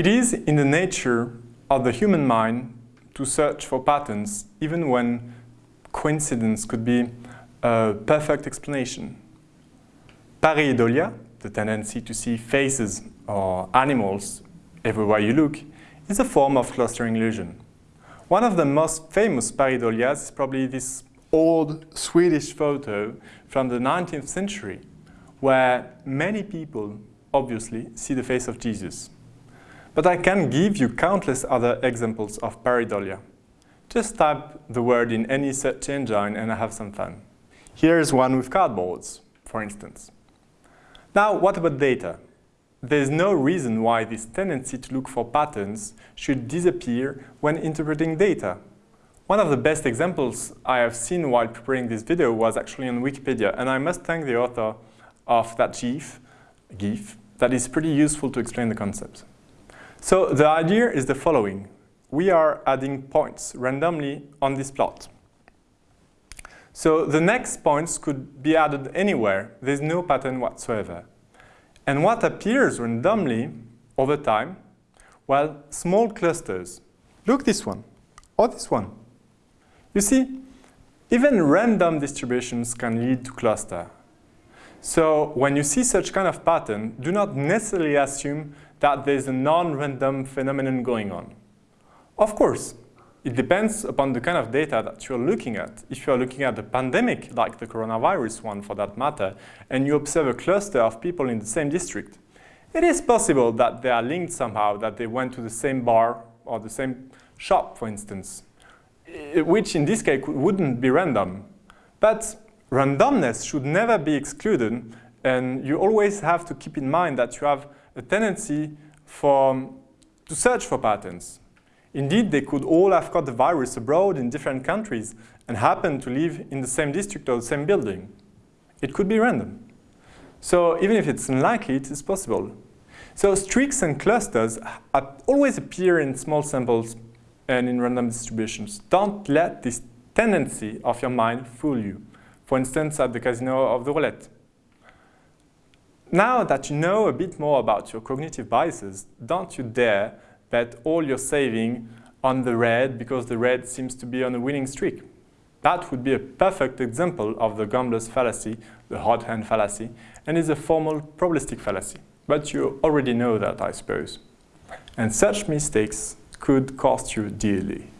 It is in the nature of the human mind to search for patterns even when coincidence could be a perfect explanation. Pareidolia, the tendency to see faces or animals everywhere you look, is a form of clustering illusion. One of the most famous pareidolias is probably this old Swedish photo from the 19th century, where many people obviously see the face of Jesus. But I can give you countless other examples of pareidolia. Just type the word in any search engine and I have some fun. Here's one with cardboards, for instance. Now, what about data? There's no reason why this tendency to look for patterns should disappear when interpreting data. One of the best examples I have seen while preparing this video was actually on Wikipedia, and I must thank the author of that GIF, GIF that is pretty useful to explain the concept. So the idea is the following. We are adding points randomly on this plot. So the next points could be added anywhere. There's no pattern whatsoever. And what appears randomly over time? Well, small clusters. Look this one, or this one. You see, even random distributions can lead to cluster. So when you see such kind of pattern, do not necessarily assume that there's a non-random phenomenon going on. Of course, it depends upon the kind of data that you're looking at. If you're looking at a pandemic, like the coronavirus one for that matter, and you observe a cluster of people in the same district, it is possible that they are linked somehow, that they went to the same bar or the same shop, for instance, eh, which in this case wouldn't be random. But randomness should never be excluded, and you always have to keep in mind that you have a tendency for, to search for patterns. Indeed, they could all have caught the virus abroad in different countries and happen to live in the same district or the same building. It could be random. So even if it's unlikely, it is possible. So streaks and clusters always appear in small samples and in random distributions. Don't let this tendency of your mind fool you. For instance, at the casino of the roulette. Now that you know a bit more about your cognitive biases, don't you dare bet all your saving on the red because the red seems to be on a winning streak. That would be a perfect example of the gambler's fallacy, the hot hand fallacy, and is a formal probabilistic fallacy. But you already know that, I suppose. And such mistakes could cost you dearly.